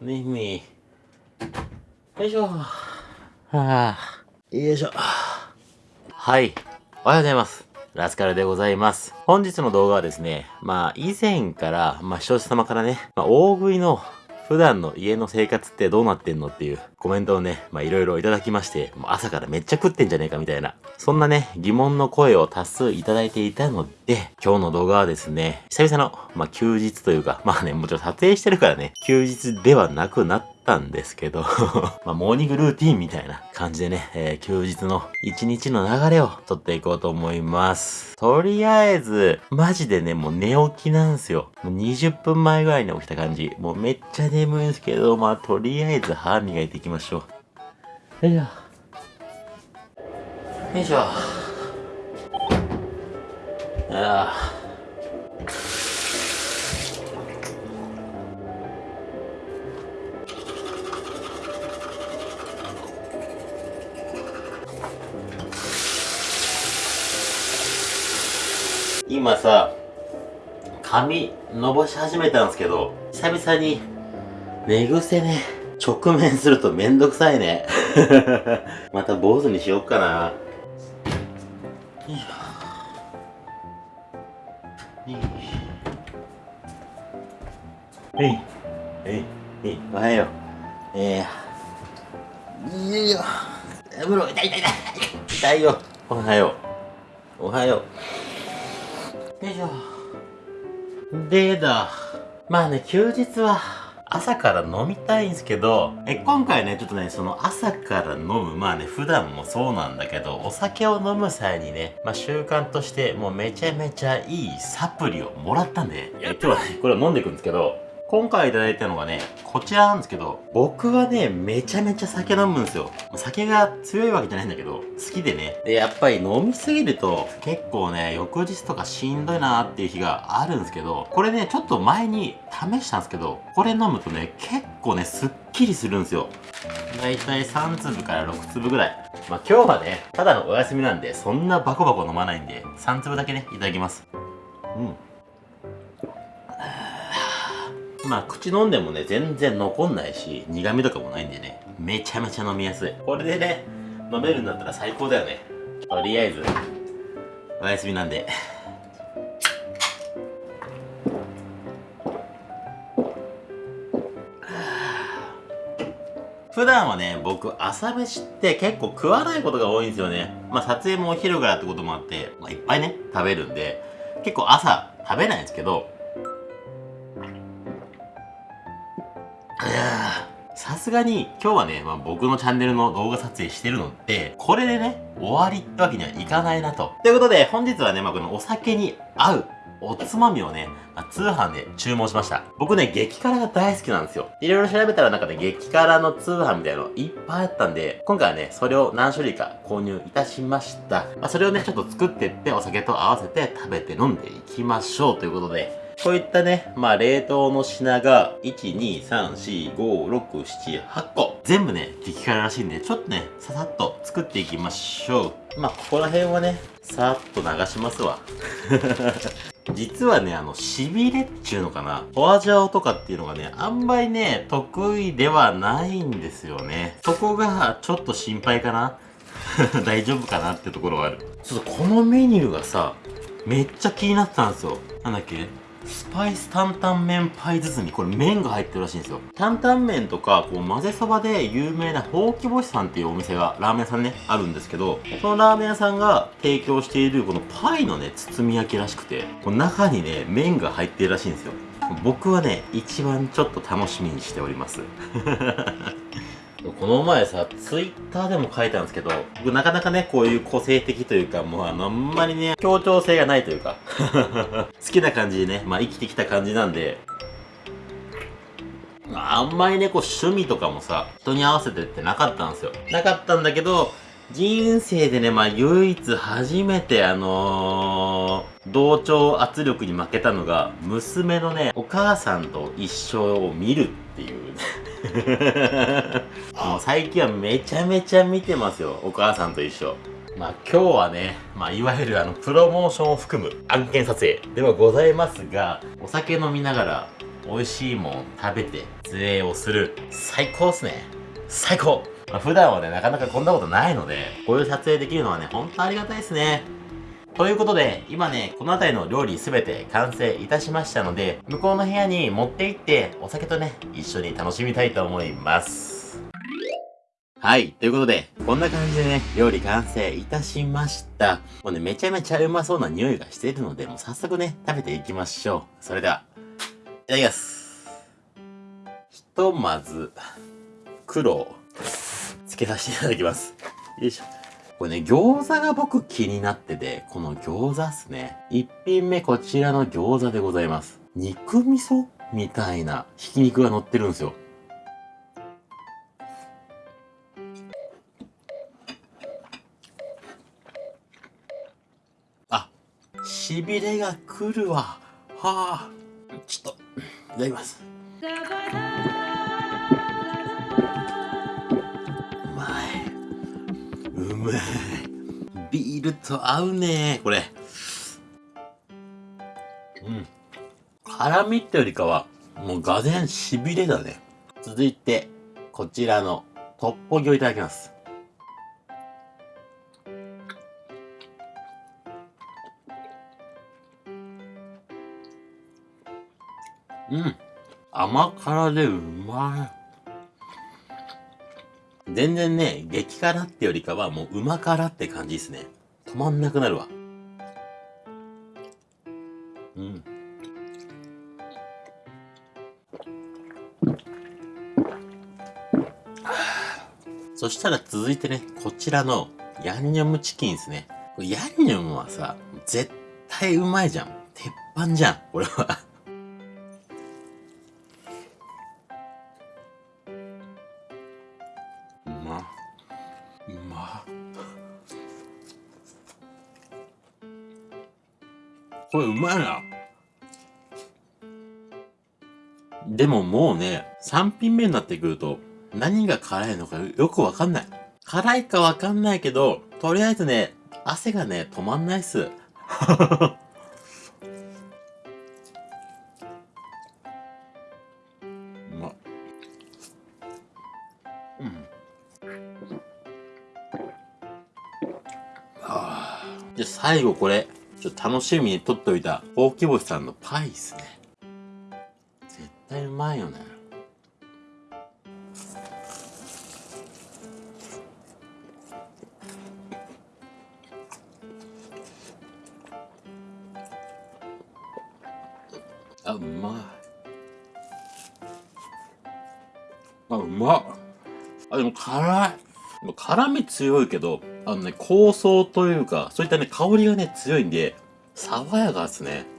耳。よいしょ。はあ。よいしょ。はい。おはようございます。ラスカルでございます。本日の動画はですね、まあ以前から、まあ視聴者様からね、まあ大食いの普段の家の生活ってどうなってんのっていうコメントをね、まあいろいろいただきまして、もう朝からめっちゃ食ってんじゃねえかみたいな、そんなね、疑問の声を多数いただいていたので、今日の動画はですね、久々の、まあ休日というか、まあね、もちろん撮影してるからね、休日ではなくなったんですけど まあ、モーニングルーティンみたいな感じでね、えー、休日の一日の流れを撮っていこうと思います。とりあえず、マジでね、もう寝起きなんすよ。もう20分前ぐらいに起きた感じ。もうめっちゃ眠いんですけど、まあ、とりあえず歯磨いていきましょう。よいしょ。よいしょ。ああ。今さ、髪伸ばし始めたんですけど、久々に寝癖ね、直面するとめんどくさいね。また坊主にしよっかな。はい。はい。はい。おはよう。えー。いよいよ。風呂、痛い痛い痛い。痛いよ。おはよう。おはよう。よいしょ。でだ。まあね、休日は朝から飲みたいんですけど、え、今回ね、ちょっとね、その朝から飲む、まあね、普段もそうなんだけど、お酒を飲む際にね、まあ習慣としてもうめちゃめちゃいいサプリをもらったんで、え今日はね、これを飲んでいくんですけど、今回いただいたのがね、こちらなんですけど、僕はね、めちゃめちゃ酒飲むんですよ。酒が強いわけじゃないんだけど、好きでね。で、やっぱり飲みすぎると、結構ね、翌日とかしんどいなーっていう日があるんですけど、これね、ちょっと前に試したんですけど、これ飲むとね、結構ね、すっきりするんですよ。だいたい3粒から6粒ぐらい。まあ今日はね、ただのお休みなんで、そんなバコバコ飲まないんで、3粒だけね、いただきます。うん。まあ口飲んでもね全然残んないし苦味とかもないんでね。めちゃめちゃ飲みやすい。これでね飲めるんだったら最高だよね。とりあえずおやすみなんで。普段はね、僕、朝飯って結構食わないことが多いんですよね。まあ、撮影もお昼からってこともあって、まあ、いっぱいね、食べるんで、結構朝食べないんですけど、さすがに今日はね、まあ、僕のチャンネルの動画撮影してるので、これでね、終わりってわけにはいかないなと。ということで、本日はね、まあ、このお酒に合うおつまみをね、まあ、通販で注文しました。僕ね、激辛が大好きなんですよ。いろいろ調べたらなんかね、激辛の通販みたいのいっぱいあったんで、今回はね、それを何種類か購入いたしました。まあ、それをね、ちょっと作ってってお酒と合わせて食べて飲んでいきましょうということで、こういったね、まあ冷凍の品が、1、2、3、4、5、6、7、8個。全部ね、激辛らしいんで、ちょっとね、ささっと作っていきましょう。まあ、ここら辺はね、さーっと流しますわ。実はね、あの、しびれっちゅうのかな。フォアジャオとかっていうのがね、あんまりね、得意ではないんですよね。そこが、ちょっと心配かな。大丈夫かなってところがある。ちょっとこのメニューがさ、めっちゃ気になってたんですよ。なんだっけ？スパイス担々麺パイ包み。これ麺が入ってるらしいんですよ。担々麺とか、こう混ぜそばで有名なほうき星さんっていうお店が、ラーメン屋さんね、あるんですけど、そのラーメン屋さんが提供しているこのパイのね、包み焼きらしくて、この中にね、麺が入ってるらしいんですよ。僕はね、一番ちょっと楽しみにしております。この前さ、ツイッターでも書いたんですけど、僕なかなかね、こういう個性的というか、もうあの、あんまりね、協調性がないというか、好きな感じでね、まあ生きてきた感じなんで、あんまりね、こう趣味とかもさ、人に合わせてってなかったんですよ。なかったんだけど、人生でね、まあ唯一初めてあのー、同調圧力に負けたのが、娘のね、お母さんと一緒を見るっていう もう最近はめちゃめちゃ見てますよ。お母さんと一緒。まあ今日はね、まあいわゆるあのプロモーションを含む案件撮影ではございますが、お酒飲みながら美味しいもん食べて撮影をする最高っすね最高、まあ、普段はねなかなかこんなことないのでこういう撮影できるのはねほんとありがたいですねということで、今ね、この辺りの料理すべて完成いたしましたので、向こうの部屋に持って行って、お酒とね、一緒に楽しみたいと思います。はい。ということで、こんな感じでね、料理完成いたしました。もうね、めちゃめちゃうまそうな匂いがしているので、もう早速ね、食べていきましょう。それでは、いただきます。ひとまず、黒をつけさせていただきます。よいしょ。これね、餃子が僕気になってて、この餃子っすね。一品目こちらの餃子でございます。肉味噌みたいなひき肉が乗ってるんですよ。あ、しびれが来るわ。はあ。ちょっと、いただきます。まい。ビールと合うねこれ。うん。辛みってよりかは、もうがぜんしびれだね。続いて、こちらのトッポギをいただきます。うん。甘辛でうまい。全然ね、激辛ってよりかはもう旨辛って感じですね。止まんなくなるわ。うん。そしたら続いてね、こちらのヤンニョムチキンですね。ヤンニョムはさ、絶対うまいじゃん。鉄板じゃん、これは。でももうね、3品目になってくると、何が辛いのかよくわかんない。辛いかわかんないけど、とりあえずね、汗がね、止まんないっす。うまうん。はあ、で、最後これ。ちょっと楽しみにとっておいた、大木星さんのパイっすね。まいよね。あ、うまい。あ、うまっ。あ、でも辛い。辛み強いけど、あのね、香草というか、そういったね、香りがね、強いんで、爽やかですね。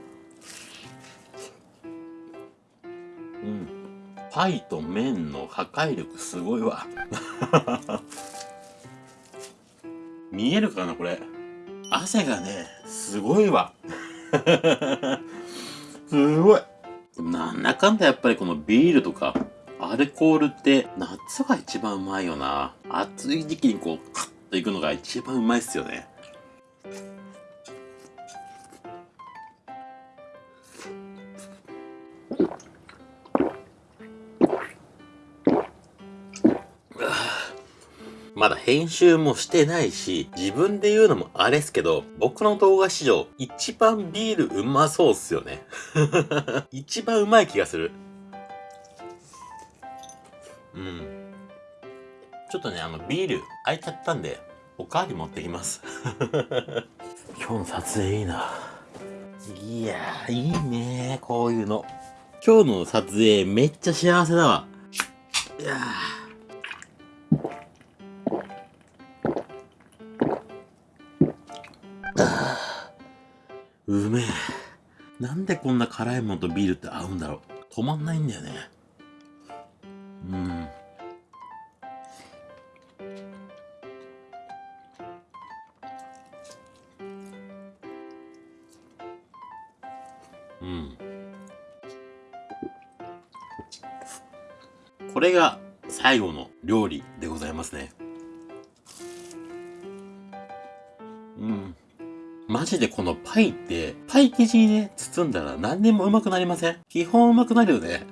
パイと麺の破壊力すごいわ。見えるかな、これ？汗がね、すごいわ。すごい。なんだかんだやっぱりこのビールとか、アルコールって夏が一番うまいよな。暑い時期にこう、カッといくのが一番うまいっすよね。まだ編集もしてないし、自分で言うのもあれっすけど、僕の動画史上、一番ビールうまそうっすよね。一番うまい気がする。うん。ちょっとね、あの、ビール空いちゃったんで、おかわり持ってきます。今日の撮影いいな。いやー、いいねこういうの。今日の撮影めっちゃ幸せだわ。いやうめえ。なんでこんな辛いものとビールって合うんだろう。止まんないんだよね。うん。うん。これが最後の料理でございますね。マジでこのパイって、パイ生地にね、包んだら何でもうまくなりません基本うまくなるよね。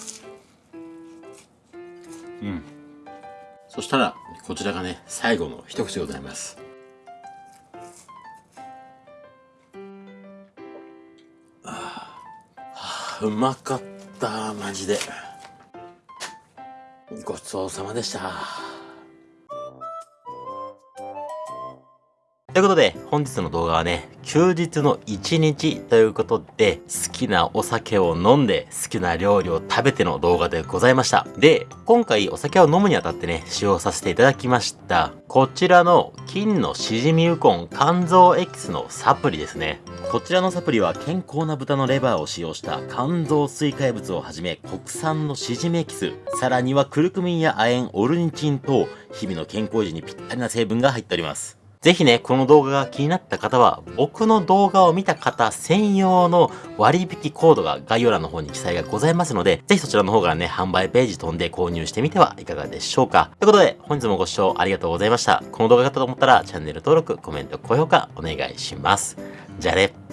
うん。そしたら、こちらがね、最後の一口でございます。あーうまかった、マジで。ごちそうさまでした。ということで、本日の動画はね、休日の一日ということで、好きなお酒を飲んで、好きな料理を食べての動画でございました。で、今回お酒を飲むにあたってね、使用させていただきました。こちらの金のしじみウコン肝臓エキスのサプリですね。こちらのサプリは健康な豚のレバーを使用した肝臓水解物をはじめ国産のしじみエキス、さらにはクルクミンや亜鉛、オルニチン等、日々の健康維持にぴったりな成分が入っております。ぜひね、この動画が気になった方は、僕の動画を見た方専用の割引コードが概要欄の方に記載がございますので、ぜひそちらの方からね、販売ページ飛んで購入してみてはいかがでしょうか。ということで、本日もご視聴ありがとうございました。この動画が良かったと思ったら、チャンネル登録、コメント、高評価お願いします。じゃあね。